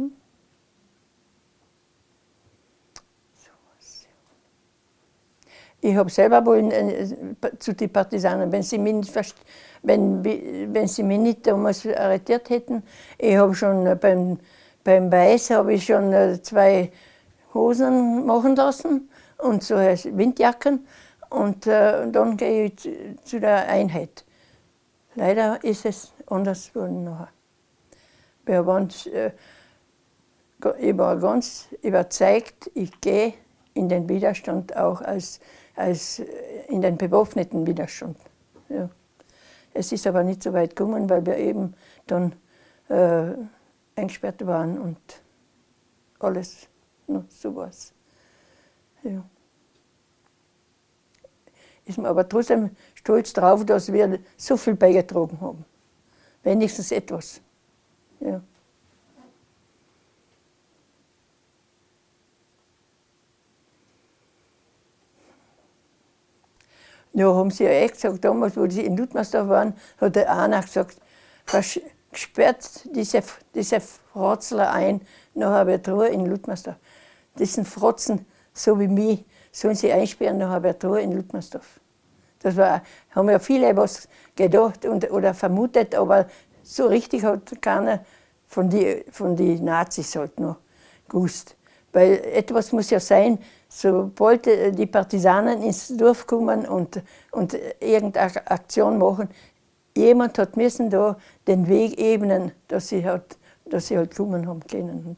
Hm? Ich habe selber wollen, äh, zu den Partisanen, wenn sie mich nicht, wenn, wenn sie mich nicht damals arretiert hätten. Ich habe schon beim, beim Weiß habe ich schon äh, zwei Hosen machen lassen und so Windjacken und äh, dann gehe ich zu, zu, der Einheit. Leider ist es anders geworden nachher. Wir waren, äh, ich war ganz überzeugt, ich gehe in den Widerstand auch als als äh, in den bewaffneten Widerstand. Ja. Es ist aber nicht so weit gekommen, weil wir eben dann äh, eingesperrt waren und alles noch so was. Ja. Ist mir aber trotzdem stolz drauf, dass wir so viel beigetragen haben. Wenigstens etwas. Ja. Ja, haben sie ja echt gesagt, damals, wo sie in Ludmersdorf waren, hat der einer gesagt, sperrt diese, diese Frotzler ein, nach Ruhe in Ludmersdorf. Diesen Frotzen, so wie mich, sollen sie einsperren nach Ruhe in Ludmersdorf. Das war, haben ja viele was gedacht und, oder vermutet, aber so richtig hat keiner von den von die Nazis halt noch gewusst. Weil etwas muss ja sein, sobald die Partisanen ins Dorf kommen und, und irgendeine Aktion machen, jemand hat müssen da den Weg ebnen, dass sie halt, dass sie halt kommen haben können.